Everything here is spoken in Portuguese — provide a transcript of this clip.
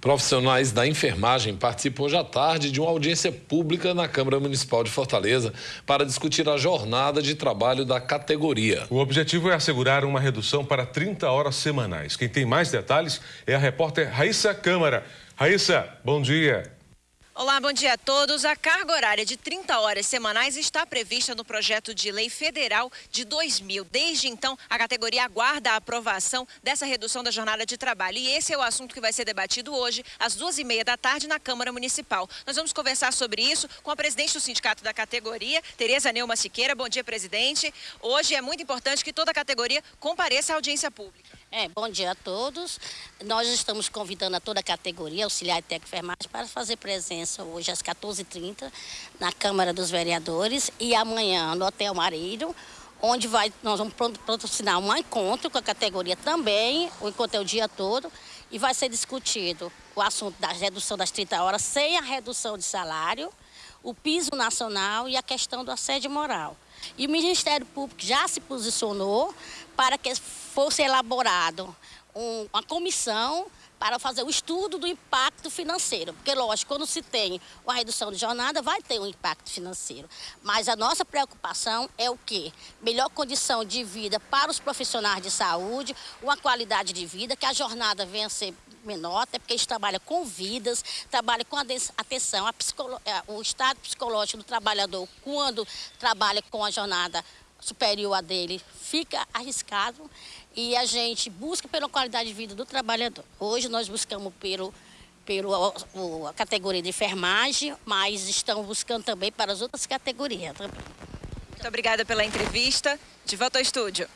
Profissionais da enfermagem participam hoje à tarde de uma audiência pública na Câmara Municipal de Fortaleza para discutir a jornada de trabalho da categoria. O objetivo é assegurar uma redução para 30 horas semanais. Quem tem mais detalhes é a repórter Raíssa Câmara. Raíssa, bom dia. Olá, bom dia a todos. A carga horária de 30 horas semanais está prevista no projeto de lei federal de 2000. Desde então, a categoria aguarda a aprovação dessa redução da jornada de trabalho. E esse é o assunto que vai ser debatido hoje, às duas e meia da tarde, na Câmara Municipal. Nós vamos conversar sobre isso com a presidente do sindicato da categoria, Tereza Neuma Siqueira. Bom dia, presidente. Hoje é muito importante que toda a categoria compareça à audiência pública. É, bom dia a todos. Nós estamos convidando a toda a categoria, auxiliar e técnico enfermagem, para fazer presença hoje às 14h30 na Câmara dos Vereadores e amanhã no Hotel Marido, onde vai, nós vamos patrocinar um encontro com a categoria também, o encontro é o dia todo, e vai ser discutido o assunto da redução das 30 horas sem a redução de salário, o piso nacional e a questão do assédio moral. E o Ministério Público já se posicionou para que fosse elaborado um, uma comissão para fazer o estudo do impacto financeiro. Porque, lógico, quando se tem uma redução de jornada, vai ter um impacto financeiro. Mas a nossa preocupação é o quê? Melhor condição de vida para os profissionais de saúde, uma qualidade de vida, que a jornada venha a ser menor, até porque gente trabalha com vidas, trabalha com atenção, é, o estado psicológico do trabalhador, quando trabalha com a jornada superior a dele, fica arriscado e a gente busca pela qualidade de vida do trabalhador. Hoje nós buscamos pelo, pelo a, categoria de enfermagem, mas estamos buscando também para as outras categorias. Muito obrigada pela entrevista. De volta ao estúdio.